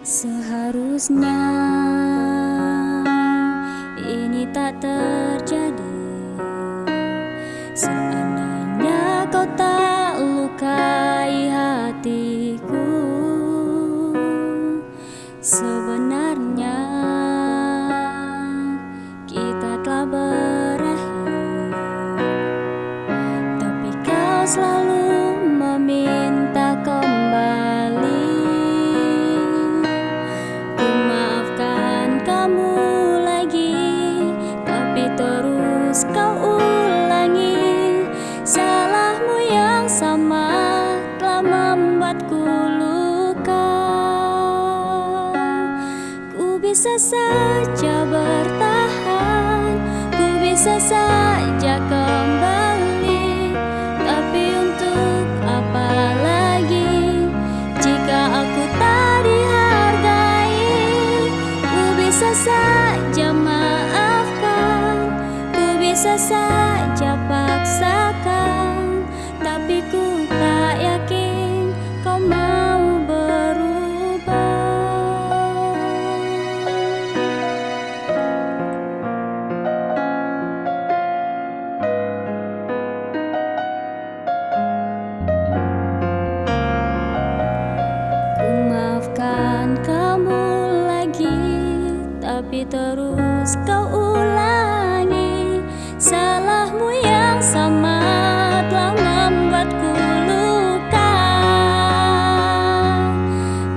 Seharusnya ini tak terjadi. Seandainya kau tak lukai hatiku Sebenarnya membuatku luka. Ku bisa saja bertahan Ku bisa saja kembali. Tapi untuk apa lagi? Jika aku tak dihargai Ku bisa saja maafkan Ku bisa saja paksakan Tapi terus kau ulangi Salahmu yang sama telah membuatku luka.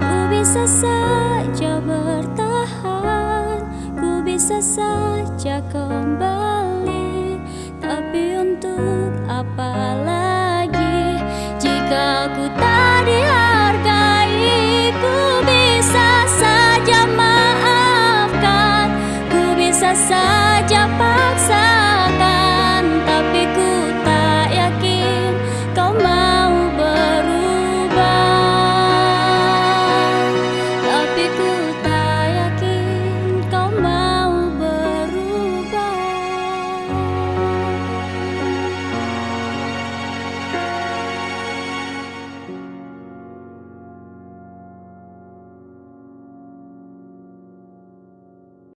Ku bisa saja bertahan Ku bisa saja kembali. Tapi untuk apa lagi Jika aku tak